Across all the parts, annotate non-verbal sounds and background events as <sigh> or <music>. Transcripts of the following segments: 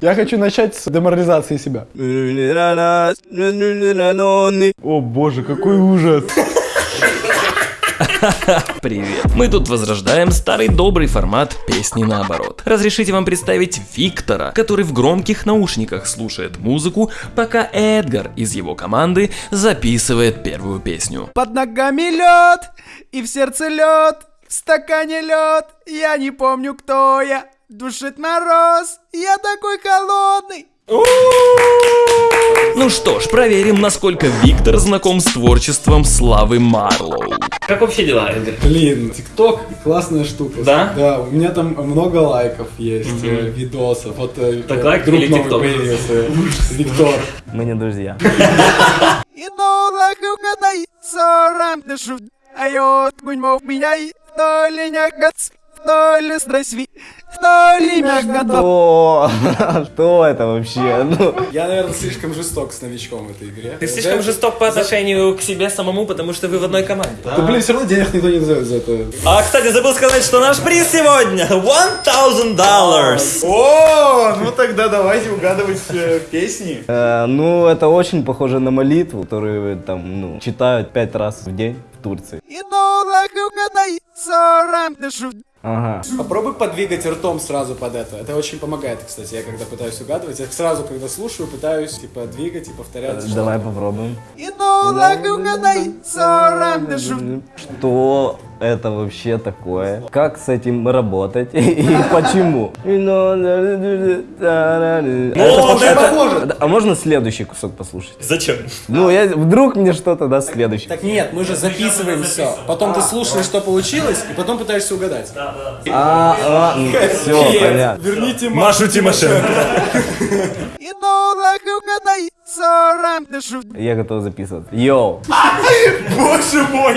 Я хочу начать с деморализации себя. О боже, какой ужас. Привет. Мы тут возрождаем старый добрый формат песни наоборот. Разрешите вам представить Виктора, который в громких наушниках слушает музыку, пока Эдгар из его команды записывает первую песню. Под ногами лед, и в сердце лед, в стакане лед, я не помню, кто я. Душит мороз, я такой холодный. Ну что ж, проверим, насколько Виктор знаком с творчеством Славы Марлоу. Как вообще дела, Эдгар? Блин, ТикТок классная штука. Да? Да, у меня там много лайков есть, э, видосов. Вот э, Так э, лайк друг или новый TikTok? появился. Виктор. Мы не друзья. И нолах угадай, сорам дышу, а йод гуньмов меня и то ли нягац, то ли здрасви, то ли мягадо. О, <laughs> что это вообще? Ну, Я, наверное, слишком жесток с новичком в этой игре. Ты слишком жесток по отношению к себе самому, потому что вы в одной команде. Да, блин, все равно денег никто не дает за это. А, кстати, забыл сказать, что наш приз сегодня 1000 долларов. О, ну тогда давайте угадывать э, песни. э, ну, это очень похоже на молитву, которую там, ну, читают пять раз в день Турции. Ага. Попробуй подвигать ртом сразу под это. Это очень помогает, кстати, я когда пытаюсь угадывать. Я сразу, когда слушаю, пытаюсь, типа, двигать и повторять. Э, Давай попробуем. Что это вообще такое? Как с этим работать? <laughs> И почему? А можно следующий кусок послушать? Зачем? Ну, я, вдруг мне что-то даст следующий. Так нет, мы же записываем все. Потом ты слушаешь, что получилось, и потом пытаешься угадать. А, а, все, понятно. Верните Машу Тимошенко. <laughs> Я готов записывать. Йоу. Боже мой!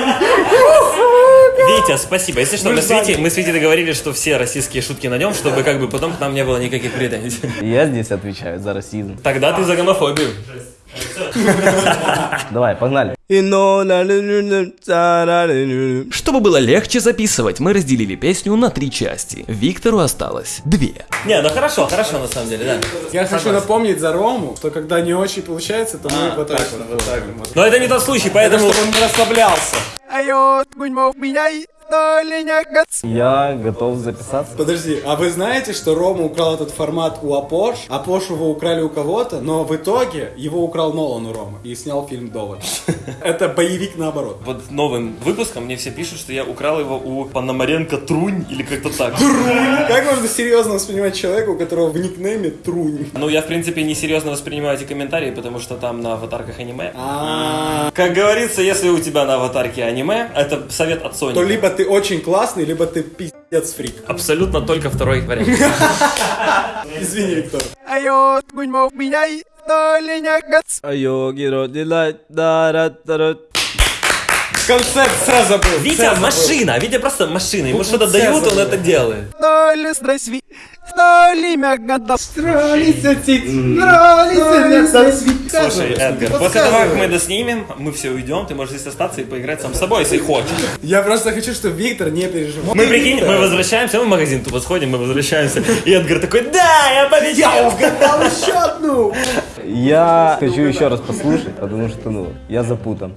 Витя, спасибо. Если что, мы с Витей, мы с Витей договорились, что все российские шутки на нем, чтобы как бы потом к нам не было никаких претензий. Я здесь отвечаю за расизм. Тогда ты за гомофобию. Давай, погнали. Чтобы было легче записывать, мы разделили песню на три части. Виктору осталось две. Не, ну хорошо, хорошо на самом деле, да. Я хочу напомнить за Рому, что когда не очень получается, то мы вот так вот. так вот. Но это не тот случай, поэтому... Чтобы он не расслаблялся. А гуньмов и то ли нягац. Я готов записаться. Подожди, а вы знаете, что Рома украл этот формат у Апош? Апош его украли у кого-то, но в итоге его украл Нолан у Ромы и снял фильм «Довод». <laughs> Это боевик наоборот. Вот новым выпуском мне все пишут, что я украл его у Пономаренко Трунь или как-то так. Как можно серьезно воспринимать человека, у которого в никнейме Трунь? Ну, я, в принципе, несерьезно воспринимаю эти комментарии, потому что там на аватарках аниме. А, Как говорится, если у тебя на аватарке аниме, это совет от Sony. То либо ты очень классный, либо ты пиздец фрик. Абсолютно только второй вариант. <laughs> Извини, Виктор. А йод гуньмов меня и то ли нягац. Концепт сразу забыл. Витя сразу забыл. машина, Витя просто машина. Ему что-то дают, он это делает. То ли здрасви, то ли мягадо. Слушай, Эдгар, после того, как мы это снимем, мы все уйдем, ты можешь здесь остаться и поиграть сам с собой, если хочешь. Я просто хочу, чтобы Виктор не переживал. Мы прикинь, мы возвращаемся, мы в магазин тупо сходим, мы возвращаемся. И Эдгар такой, да, я победил! угадал еще одну. Я хочу еще раз послушать, потому что, ну, я запутан.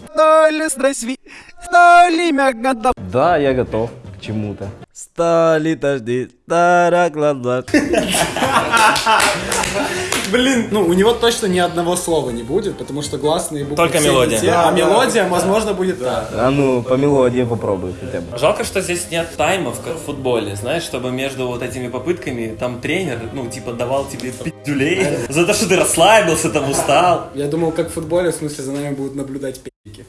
Да, я готов к чему-то. Стали дожди, староглаза. <laughs> Блин, ну у него точно ни одного слова не будет, потому что гласные буквы Только все мелодия. не те, а мелодия, возможно, будет та. А ну, по мелодии попробуй хотя бы. Жалко, что здесь нет таймов, как в футболе, знаешь, чтобы между вот этими попытками там тренер, ну, типа, давал тебе пиздюлей <laughs> за то, что ты расслабился, там устал. Я думал, как в футболе, в смысле, за нами будут наблюдать пи***ки.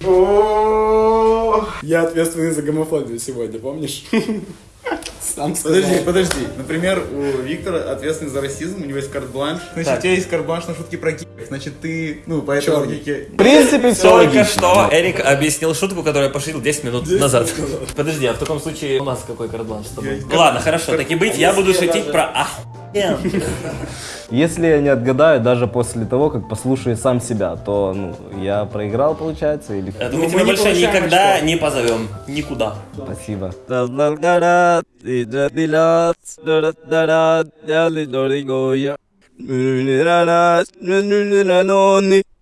Я ответственный за гомофобию сегодня, помнишь? <laughs> Сам сказал. Подожди, подожди. Например, у Виктора ответственный за расизм, у него есть карт-бланш. Значит, у тебя есть карт-бланш на шутки про геев. Значит, ты, ну, по этой логике... В принципе, все Только логично. что Эрик объяснил шутку, которую я пошутил 10 минут назад. Подожди, а в таком случае у нас какой карт-бланш с тобой? Я- Ладно, хорошо, так и быть, я буду шутить про... А, Если я не отгадаю, даже после того, как послушаю сам себя, то ну, я проиграл, получается, или... Это Ну, мы мы тебя больше никогда очко. не позовем. Никуда. Спасибо.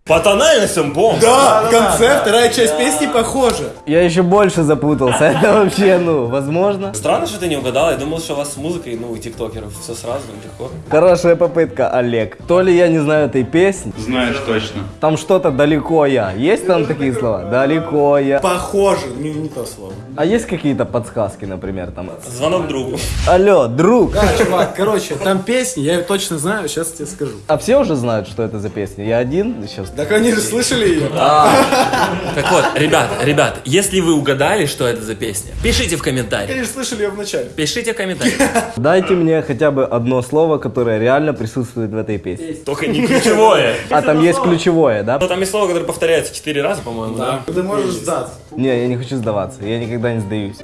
По тональностям, бомб. Да, в конце вторая часть песни похожа. Я еще больше запутался. <laughs> Это вообще, ну, возможно. Странно, что ты не угадал. Я думал, что у вас с музыкой, ну, у тиктокеров все сразу, легко. Хорошая попытка, Олег. То ли я не знаю этой песни, Знаешь точно. там что-то далеко я. Есть там такие слова? Далеко я. Похоже, не, не то слово. А есть какие-то подсказки, например, там? Звонок другу. Алло, друг. Да, чувак, короче, там песни, я ее точно знаю, сейчас тебе скажу. А все уже знают, что это за песня? Я один сейчас. Так они же слышали ее. Так вот, ребят, ребят, если вы угадали, что это за песня, пишите в комментариях. Они же слышали ее в начале. Пишите в комментариях. Дайте мне хотя бы одно слово, которое реально присутствует в этой песне. Только не ключевое. А там есть ключевое, да? Ну, там есть слово, которое повторяется четыре раза, по-моему, да? Ты можешь сдаться. Не, я не хочу сдаваться. Я никогда не сдаюсь.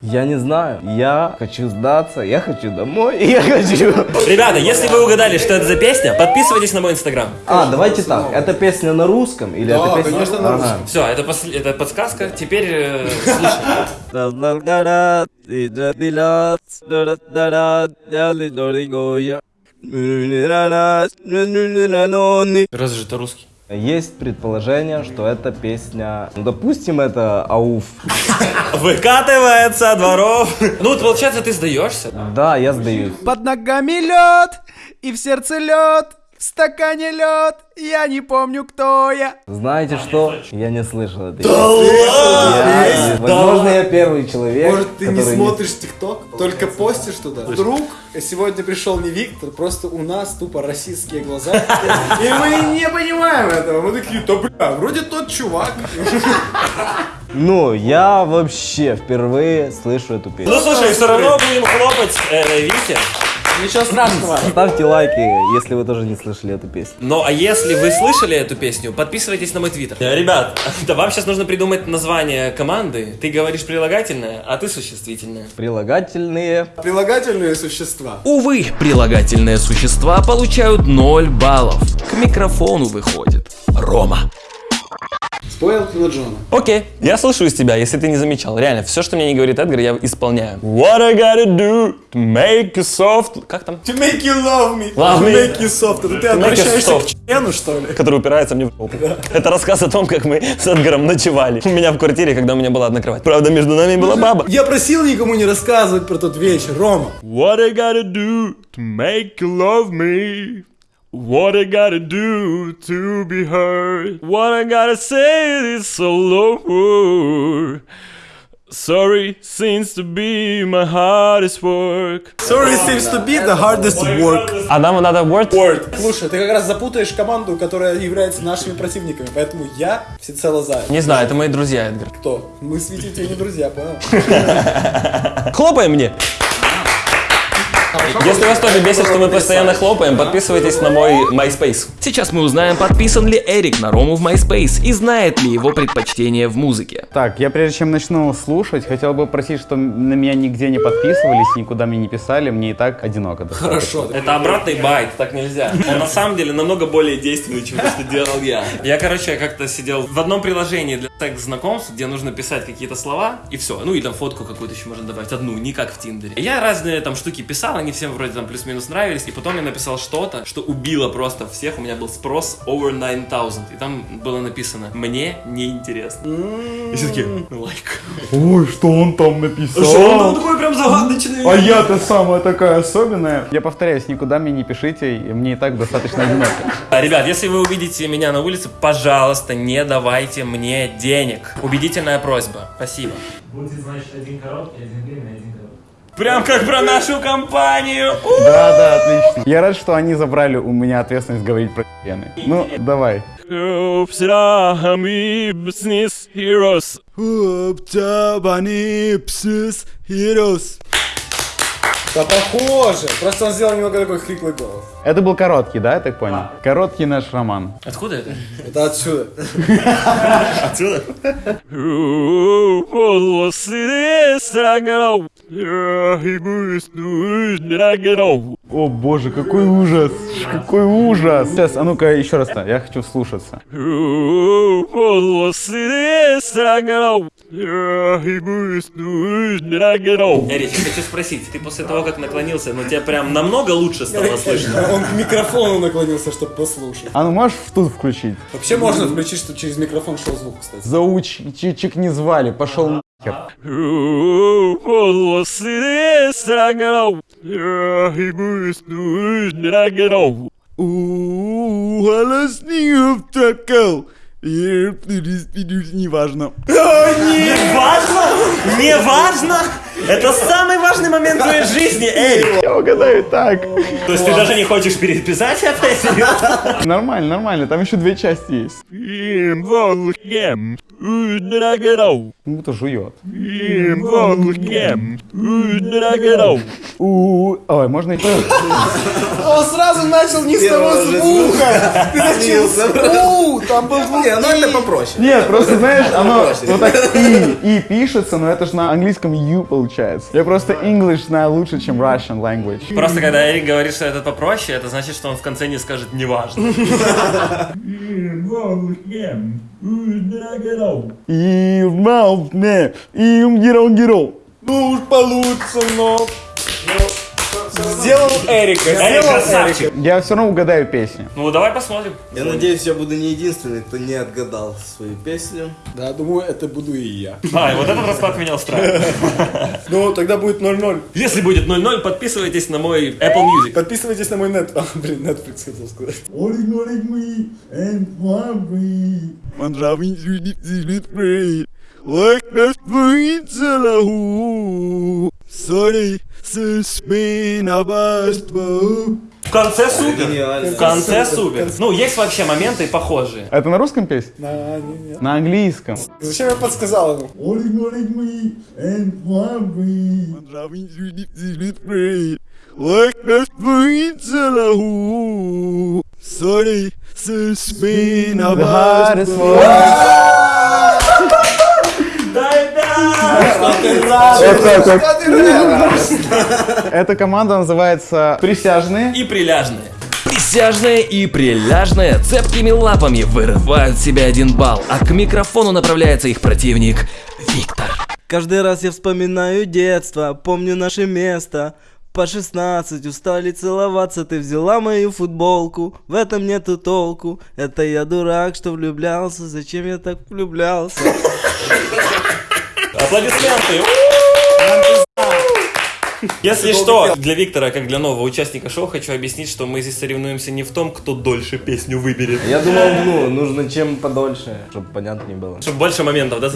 Я не знаю. Я хочу сдаться. Я хочу домой. <laughs> Я хочу. Ребята, если вы угадали, что это за песня, подписывайтесь на мой инстаграм. А, давайте так. Это песня на русском или Да, это песня? конечно, на Ага. русском. Все, это, подсказка. Теперь э. <laughs> Разве же это русский? Есть предположение, что это песня, ну, допустим, это Ауф. Выкатывается дворов. Ну, вот получается, ты сдаешься. Да, я сдаюсь. Под ногами лед, и в сердце лед, в стакане лед, я не помню, кто я. Знаете что? Я не слышал этой песни. Я- Возможно, я первый человек, Может, ты не смотришь ТикТок, только постишь туда. Вдруг сегодня пришел не Виктор, просто у нас тупо российские глаза. И мы не понимаем этого. Мы такие, да бля, вроде тот чувак. Ну, я вообще впервые слышу эту песню. Ну, слушай, все равно будем хлопать э, Вите. Ничего страшного. Ставьте лайки, если вы тоже не слышали эту песню. Ну, а если вы слышали эту песню, подписывайтесь на мой твиттер. Э, Ребят, да вам сейчас нужно придумать название команды. Ты говоришь прилагательное, а ты существительное. Прилагательные. Прилагательные существа. Увы, прилагательные существа получают 0 баллов. К микрофону выходит Рома. Спойл на Джона. Окей, я слышу из тебя, если ты не замечал. Реально, все, что мне не говорит Эдгар, я исполняю. What I gotta do to make you soft... Как там? To make you love me. Love to me. make you soft. Это ты To обращаешься к члену, что ли? Который упирается мне в жопу. Это рассказ о том, как мы с Эдгаром ночевали. У меня в квартире, когда у меня была одна кровать. Правда, между нами была баба. Я просил никому не рассказывать про тот вечер, Рома. What I gotta do to make you love me? What I gotta do to be heard? What I gotta say is all over. Sorry seems to be my hardest work. Sorry seems to be the hardest work. А нам надо word? Word. Слушай, ты как раз запутаешь команду, которая является нашими противниками, поэтому я всецело за. Не знаю, это мои друзья, Эдгар. Кто? Мы с Витей тебе не друзья, понял? <laughs> Хлопаем мне! Если вас тоже бесит, что мы постоянно хлопаем, подписывайтесь на мой MySpace. Сейчас мы узнаем, подписан ли Эрик на Рому в MySpace и знает ли его предпочтение в музыке. Так, я прежде чем начну слушать, хотел бы просить, что на меня нигде не подписывались, никуда мне не писали, мне и так одиноко. достаточно. Хорошо. Это обратный байт, так нельзя. Он на самом деле намного более действенный, чем то, что делал я. Я, короче, как-то сидел в одном приложении для секс-знакомств, где нужно писать какие-то слова, и все. Ну и там фотку какую-то еще можно добавить, одну, не как в Тиндере. Я разные там штуки писал, они всем вроде там плюс-минус нравились, и потом я написал что-то, что убило просто всех, у меня был спрос over 9000, и там было написано «Мне неинтересно». И все таки лайк. Ой, что он там написал? Что он там такой прям загадочный? А я-то самая такая особенная. Я повторяюсь, никуда мне не пишите, мне и так достаточно одиноко. А, Ребят, если вы увидите меня на улице, пожалуйста, не давайте мне денег. Убедительная просьба. Спасибо. Будет, значит, один короткий, один длинный, один короткий. Прям как про нашу компанию. Да, да, отлично. Я рад, что они забрали у меня ответственность говорить про пены. Ну, давай. Да похоже. Просто он сделал немного такой хриплый голос. Это был короткий, да, я так понял? Короткий наш роман. Откуда это? Это отсюда. Отсюда? О боже, какой ужас! Какой ужас! Сейчас, а ну-ка еще раз, я хочу слушаться. Эрич, я хочу спросить, ты после того, как наклонился, ну тебя прям намного лучше стало слышно? Он к микрофону наклонился, чтобы послушать. А ну можешь в тут включить? Вообще можно включить, чтобы через микрофон шел звук, кстати. Зауччик не звали, пошел нахер. Неважно. Не важно? Не важно? Это самый важный момент в твоей жизни, Эрик! Я угадаю так. То есть ты даже не хочешь переписать это? Нормально, нормально, там еще две части есть. Ну, будто жует. Ой, можно и Он сразу начал не с того звука. Ты начал с «у», там был звук Не, ну это попроще. Нет, просто знаешь, оно вот так и, и пишется, но это же на английском you получается. Я просто English знаю лучше, чем Russian language. Просто когда Эрик говорит, что это попроще, это значит, что он в конце не скажет «неважно». <laughs> Герол герол. Ну уж получится, но... Сделал Эрика, Эрик сделал. Эрика. Я все равно угадаю песню. Ну, давай посмотрим. Я надеюсь, я буду не единственный, кто не отгадал свою песню. Да, думаю, это буду и я. А, и вот этот расклад меня устраивает. <laughs> Ну, тогда будет 0-0. Если будет 0-0, подписывайтесь на мой Apple Music. Подписывайтесь на мой нет... А, блин, Netflix хотел сказать. В конце супер. В конце супер. Ну, есть вообще моменты похожие. Это на русском песня? Нет. На английском. Зачем я подсказал ему? The hardest one. Эта команда называется Присяжные. И приляжные. Присяжные и приляжные цепкими лапами вырывают себе один балл, а к микрофону направляется их противник Виктор. Каждый раз я вспоминаю детство, помню наше место. По 16 устали целоваться, ты взяла мою футболку В этом нету толку, это я дурак, что влюблялся Зачем я так влюблялся? Аплодисменты. Если что, для Виктора, как для нового участника шоу, хочу объяснить, что мы здесь соревнуемся не в том, кто дольше песню выберет. Я думал, ну, нужно чем подольше, чтобы понятнее было Чтобы больше моментов, да?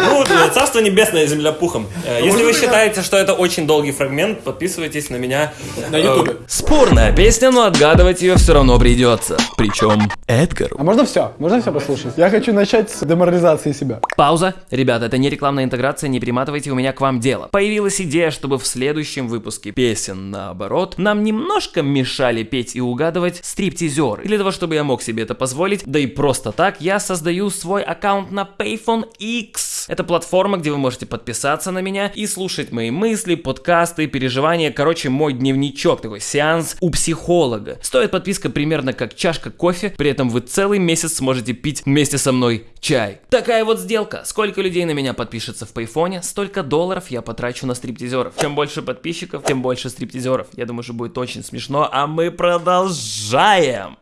Ну, э, царство небесное, земля пухом. Э, Если вы считаете, что это очень долгий фрагмент, подписывайтесь на меня. На Э, ютубе. Спорная песня, но отгадывать ее все равно придется. Причем Эдгару. А можно все? Можно все послушать? Я хочу начать с деморализации себя. Пауза. Ребята, это не рекламная интеграция, не приматывайте, у меня к вам дело. Появилась идея, чтобы в следующем выпуске песен наоборот, нам немножко мешали петь и угадывать стриптизеры. Для того, чтобы я мог себе это позволить, да и просто так, я создаю свой аккаунт на Payphone X. Это платформа, где вы можете подписаться на меня и слушать мои мысли, подкасты, переживания, короче, мой дневничок, такой сеанс у психолога. Стоит подписка примерно как чашка кофе, при этом вы целый месяц сможете пить вместе со мной чай. Такая вот сделка. Сколько людей на меня подпишется в Пейфоне, столько долларов я потрачу на стриптизеров. Чем больше подписчиков, тем больше стриптизеров. Я думаю, что будет очень смешно, а мы продолжаем.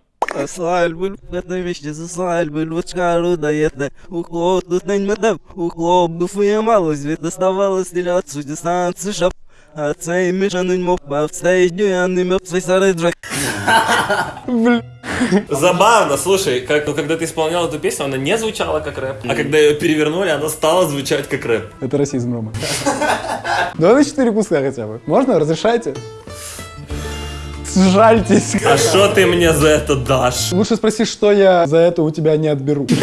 Слальбуль, это вещи за слальбуль, вот шкару доедно. Ухлоп, тут нань мадам, ухлоп, буфуя мало, звезд доставалось, стреляться, судя станции шап. А цей мішануть мов, а в цей днюяний мов, свой старый джак. Забавно, слушай, как, ну, когда ты исполнял эту песню, она не звучала как рэп, а когда ее перевернули, она стала звучать как рэп. Это расизм, Рома. <laughs> Давай на четыре куска хотя бы. Можно? Разрешайте? Сжальтесь. А что ты мне за это дашь? Лучше спроси, что я за это у тебя не отберу. <laughs>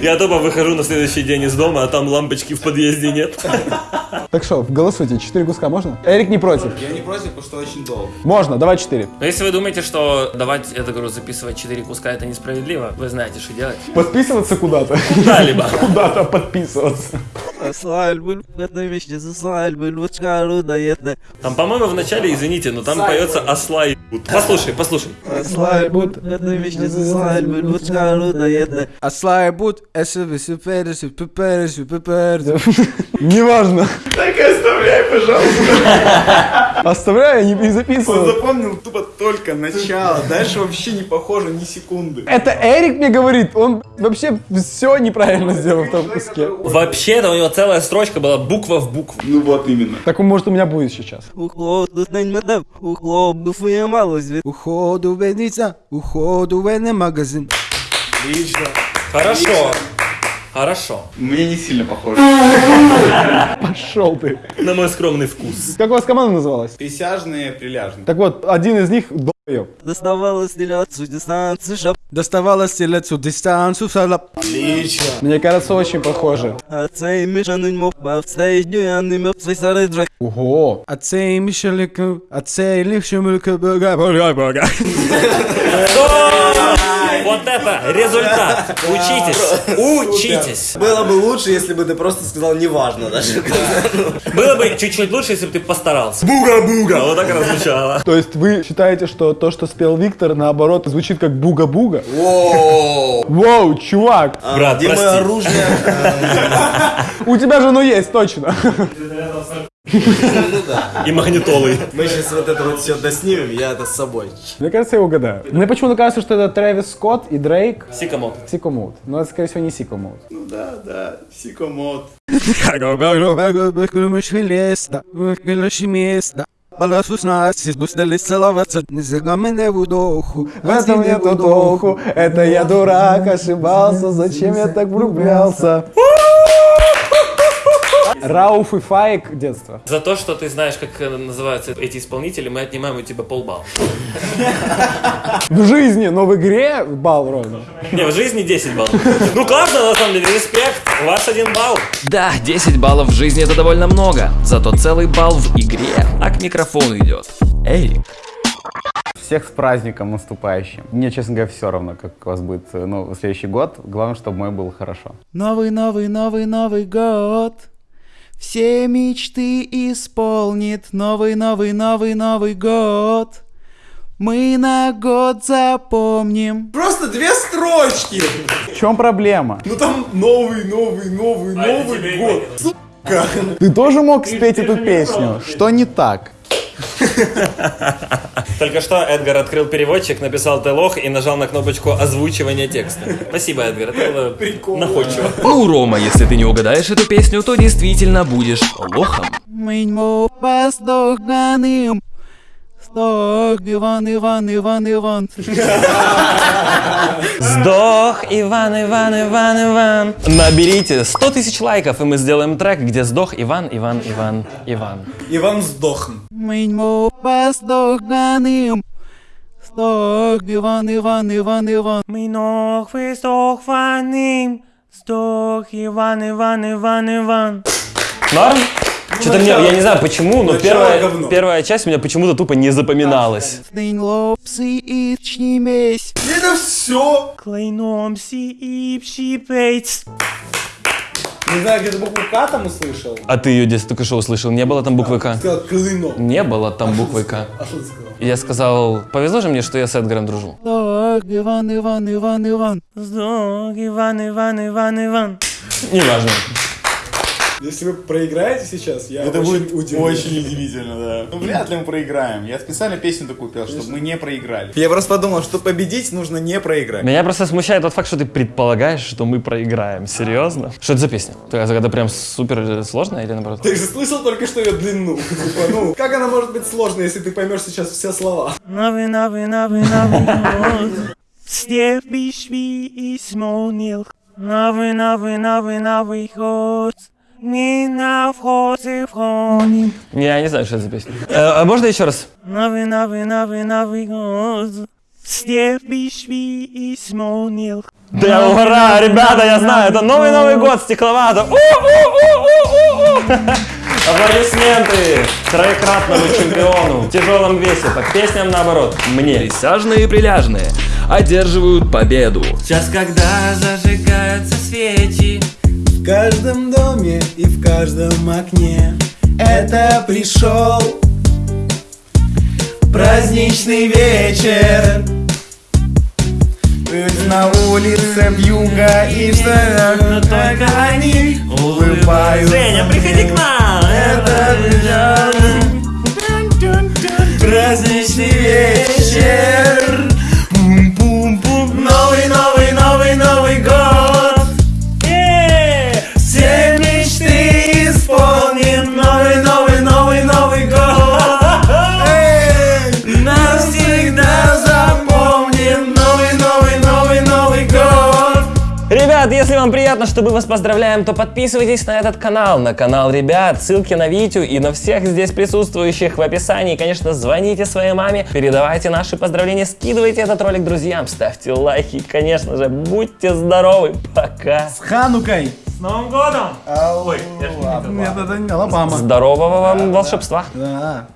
Я тупо выхожу на следующий день из дома, а там лампочки в подъезде нет. <laughs> Так что, голосуйте, четыре куска можно? Эрик не против. Я не против, потому что очень долго. Можно, давай четыре. Но если вы думаете, что давать, это говорю, записывать 4 куска это несправедливо, вы знаете, что делать. Подписываться куда-то. Куда-либо. <laughs> Куда-то подписываться. Там, по-моему, в начале, извините, но там поется осла Послушай, послушай. Свадьбы, это вещи за свадьбы, лучка рудоеда. Аслай бут, эсэвэ сюперэ сюперэ сюперэ. Неважно. Так и оставляй, пожалуйста. Оставляю, не Он перезаписываю. запомнил тупо только начало. Дальше вообще не похоже ни секунды. Это Эрик мне говорит, он вообще все неправильно сделал в том куске. Вообще-то у него целая строчка была буква в букву. Ну вот именно. Так может у меня будет сейчас. Уходу уходу Уходу уходу магазин. Отлично. Хорошо. Хорошо. Мне не сильно похоже. <laughs> Пошел ты. На мой скромный вкус. Как у вас команда называлась? Присяжные, приляжные. Так вот, один из них долбоеб. Доставалось стреляться дистанцию, шап. Доставала стрелецу дистанцию салап. Отлично. Мне кажется, очень похоже. А цей мішаний мов, а цей дюяний мов, цей старий джак. Ого. А цей мишелика, а цей лихшемулька бога бога бога. Вот это результат. Учитесь. Учитесь. Было бы лучше, если бы ты просто сказал неважно даже. Было бы чуть-чуть лучше, если бы ты постарался. Буга-буга. Вот так это звучало. То есть вы считаете, что то, что спел Виктор, наоборот, звучит как буга-буга? Воу. Воу, чувак, Брат, Где мое прости. оружие? <laughs> у тебя же оно есть, точно. И магнитолы. Мы сейчас вот это вот все доснимем, я это с собой. Мне кажется, я угадаю. Мне почему-то кажется, что это Трэвис Скотт и Дрейк. Сикамот. Сико Мод. Но это, скорее всего, не Сико Мод. Ну да, да, сикомод. В этом нету толку, это я дурак, ошибался, зачем я так влюблялся? Рауф и Фаик детство. За то, что ты знаешь, как э, называются эти исполнители, мы отнимаем у тебя полбалла. <laughs> В жизни, но в игре бал ровно. Не, в жизни 10 баллов. Ну классно, на самом деле, респект. У вас один балл. Да, 10 баллов в жизни это довольно много, зато целый балл в игре. А к микрофону идет Эрик. Всех с праздником наступающим. Мне, честно говоря, все равно, как у вас будет э, ну, следующий год. Главное, чтобы мой был хорошо. Новый, новый, новый, новый год. Все мечты исполнит новый, новый, новый, новый год. Мы на год запомним. Просто две строчки. В чем проблема? Ну там новый, новый, новый, новый год. Сука. Ты тоже мог спеть эту песню? Что не так? Только что Эдгар открыл переводчик, написал «ты лох» и нажал на кнопочку озвучивания текста. Спасибо, Эдгар, это было находчиво. Ну, Рома, если ты не угадаешь эту песню, то действительно будешь лохом. Сдох, Иван, Иван, Иван, Иван. Сдох, Иван, Иван, Иван, Иван. Наберите 100 тысяч лайков, и мы сделаем трек, где сдох Иван, Иван, Иван, Иван. Иван сдохн. Ми поздоганим. Сдох, Иван, Иван, Иван, Иван. Мы ног сдох Ваним, сдох Иван, Иван, Иван, Иван. Норм? Что-то мне, я не знаю почему, но первая, первая часть у меня почему-то тупо не запоминалась. Это все. Не знаю, где-то букву К там услышал. А ты ее здесь только что услышал, не было там буквы К? Сказал клыно. Не было там буквы К. А что ты сказал? Я сказал, повезло же мне, что я с Эдгаром дружу. Иван, Иван, Иван, Иван. Сдох, Иван, Иван, Иван, Иван. Неважно. Если вы проиграете сейчас, я Это очень будет удивлен. очень удивительно, да. Ну, вряд ли мы проиграем. Я специально песню такую пел, чтобы мы не проиграли. Я просто подумал, что победить нужно не проиграть. Меня просто смущает тот факт, что ты предполагаешь, что мы проиграем. Серьезно? Что это за песня? Ты это прям супер сложная или наоборот? Ты же слышал только что ее длину. Типа, ну, как она может быть сложной, если ты поймешь сейчас все слова? Новый, новый, новый, новый год. Все пришли и смолнил. Новый, новый, новый, новый год. Мы на входе входим. Я не знаю, что это за песня. а можно еще раз? Новый, новый, новый, новый год. следующий исполнил. Да ура, ребята, я знаю, это новый Новый год, стекловато. <laughs> Аплодисменты троекратному чемпиону в тяжелом весе, по песням наоборот, мне. Присяжные и приляжные одерживают победу. Сейчас, когда зажигаются свечи, В каждом доме и в каждом окне. Это пришел праздничный вечер. Ведь на улице вьюга и что но только они улыбаются. Женя, приходи к нам! Это праздничный вечер приятно, что мы вас поздравляем, то подписывайтесь на этот канал, на канал ребят, ссылки на Витю и на всех здесь присутствующих в описании. Конечно, звоните своей маме, передавайте наши поздравления, скидывайте этот ролик друзьям, ставьте лайки, и, конечно же, будьте здоровы, пока! С Ханукой С Новым годом! Ой, я ж не Нет, это не Алабама Здорового вам волшебства! Да.